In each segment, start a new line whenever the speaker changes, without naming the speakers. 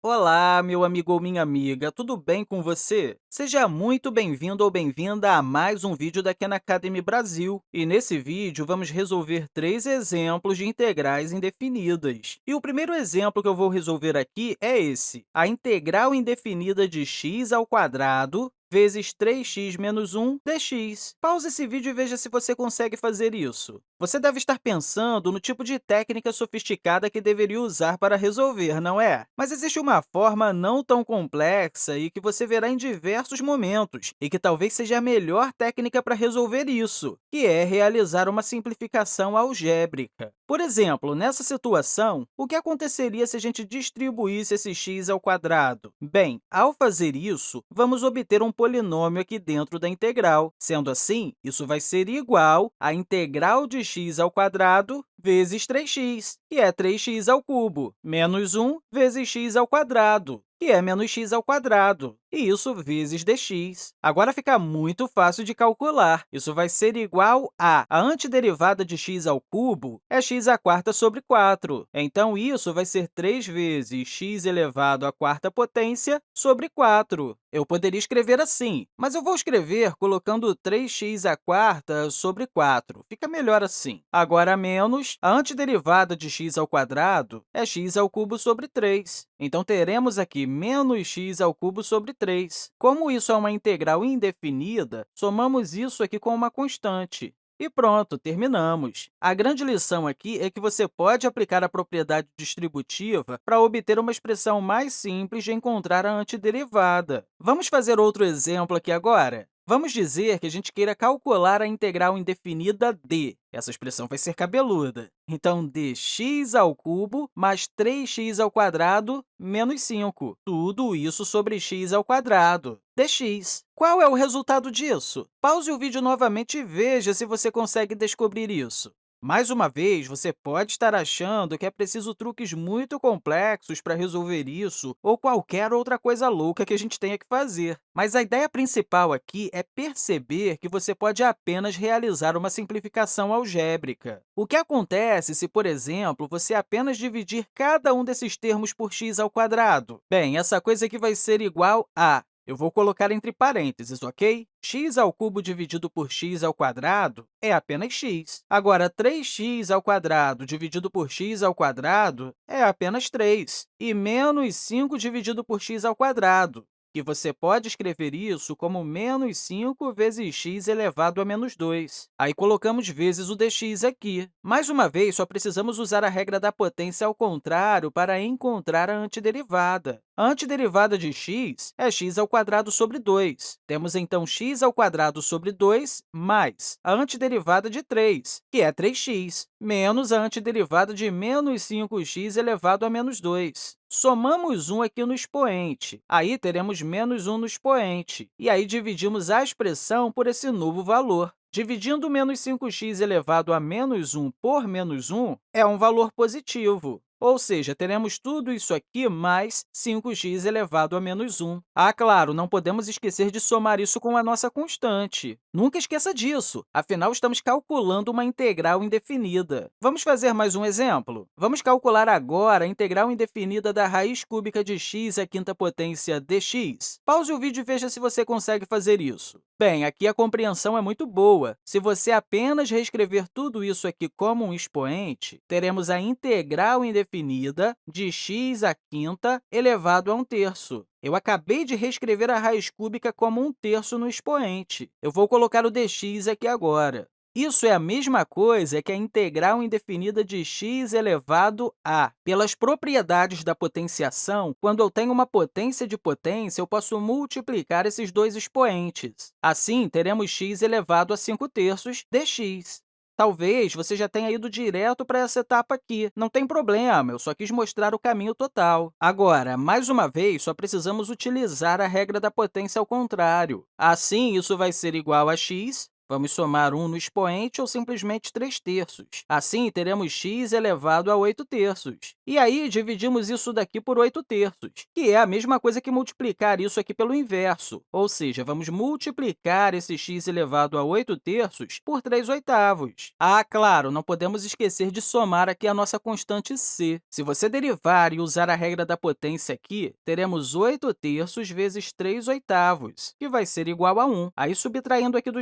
Olá, meu amigo ou minha amiga, tudo bem com você? Seja muito bem-vindo ou bem-vinda a mais um vídeo da Khan Academy Brasil. E nesse vídeo, vamos resolver três exemplos de integrais indefinidas. E o primeiro exemplo que eu vou resolver aqui é esse, a integral indefinida de x ao quadrado vezes 3x menos 1 dx. Pause esse vídeo e veja se você consegue fazer isso. Você deve estar pensando no tipo de técnica sofisticada que deveria usar para resolver, não é? Mas existe uma forma não tão complexa e que você verá em diversos momentos, e que talvez seja a melhor técnica para resolver isso, que é realizar uma simplificação algébrica. Por exemplo, nessa situação, o que aconteceria se a gente distribuísse esse x ao quadrado? Bem, ao fazer isso, vamos obter um polinômio aqui dentro da integral. Sendo assim, isso vai ser igual à integral de x ao quadrado vezes 3x, que é 3x ao cubo, menos 1 vezes x ao quadrado, que é menos x ao quadrado, e isso vezes dx. Agora fica muito fácil de calcular. Isso vai ser igual a a antiderivada de x ao cubo é x à quarta sobre 4. Então, isso vai ser 3 vezes x elevado à quarta potência sobre 4. Eu poderia escrever assim, mas eu vou escrever colocando 3x à quarta sobre 4. Fica melhor assim. Agora, menos a antiderivada de x ao quadrado é x ao cubo sobre 3. Então, teremos aqui menos x ao cubo sobre 3. Como isso é uma integral indefinida, somamos isso aqui com uma constante. E pronto, terminamos. A grande lição aqui é que você pode aplicar a propriedade distributiva para obter uma expressão mais simples de encontrar a antiderivada. Vamos fazer outro exemplo aqui agora? Vamos dizer que a gente queira calcular a integral indefinida d. Essa expressão vai ser cabeluda. Então, dx ao cubo mais 3x ao quadrado menos 5. Tudo isso sobre x ao quadrado, dx. Qual é o resultado disso? Pause o vídeo novamente e veja se você consegue descobrir isso. Mais uma vez, você pode estar achando que é preciso truques muito complexos para resolver isso ou qualquer outra coisa louca que a gente tenha que fazer. Mas a ideia principal aqui é perceber que você pode apenas realizar uma simplificação algébrica. O que acontece se, por exemplo, você apenas dividir cada um desses termos por x ao quadrado? Bem, essa coisa aqui vai ser igual a eu vou colocar entre parênteses, ok? x ao cubo dividido por x ao quadrado é apenas x. Agora, 3x ao quadrado dividido por x ao quadrado é apenas 3. E menos 5 dividido por x ao quadrado que você pode escrever isso como menos 5 vezes x elevado a menos 2. Aí colocamos vezes o dx aqui. Mais uma vez, só precisamos usar a regra da potência ao contrário para encontrar a antiderivada. A antiderivada de x é x ao quadrado sobre 2. Temos, então, x ao quadrado sobre 2 mais a antiderivada de 3, que é 3x, menos a antiderivada de menos 5x elevado a menos 2. Somamos 1 aqui no expoente, aí teremos menos 1 no expoente, e aí dividimos a expressão por esse novo valor. Dividindo menos 5x elevado a menos 1 por menos 1 é um valor positivo. Ou seja, teremos tudo isso aqui mais 5x elevado a menos 1. Ah, claro, não podemos esquecer de somar isso com a nossa constante. Nunca esqueça disso, afinal, estamos calculando uma integral indefinida. Vamos fazer mais um exemplo? Vamos calcular agora a integral indefinida da raiz cúbica de x à quinta potência dx. Pause o vídeo e veja se você consegue fazer isso. Bem, aqui a compreensão é muito boa. Se você apenas reescrever tudo isso aqui como um expoente, teremos a integral indefinida de x à quinta elevado a um terço. Eu acabei de reescrever a raiz cúbica como um terço no expoente. Eu vou colocar o dx aqui agora. Isso é a mesma coisa que a integral indefinida de x elevado a. Pelas propriedades da potenciação, quando eu tenho uma potência de potência, eu posso multiplicar esses dois expoentes. Assim, teremos x elevado a 5 terços dx. Talvez você já tenha ido direto para essa etapa aqui. Não tem problema, eu só quis mostrar o caminho total. Agora, mais uma vez, só precisamos utilizar a regra da potência ao contrário. Assim, isso vai ser igual a x Vamos somar 1 no expoente ou simplesmente 3 terços. Assim, teremos x elevado a 8 terços. E aí, dividimos isso daqui por 8 terços, que é a mesma coisa que multiplicar isso aqui pelo inverso, ou seja, vamos multiplicar esse x elevado a 8 terços por 3 oitavos. Ah, claro, não podemos esquecer de somar aqui a nossa constante c. Se você derivar e usar a regra da potência aqui, teremos 8 terços vezes 3 oitavos, que vai ser igual a 1. Aí, subtraindo aqui do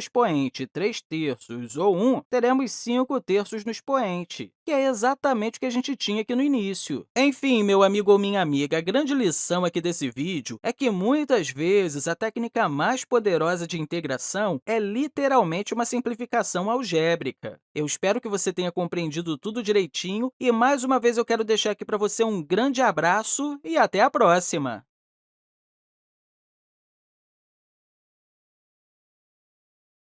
expoente 3 terços ou 1, teremos 5 terços no expoente, que é exatamente o que a gente tinha aqui no início. Enfim, meu amigo ou minha amiga, a grande lição aqui desse vídeo é que, muitas vezes, a técnica mais poderosa de integração é literalmente uma simplificação algébrica. Eu espero que você tenha compreendido tudo direitinho e, mais uma vez, eu quero deixar aqui para você um grande abraço e até a próxima!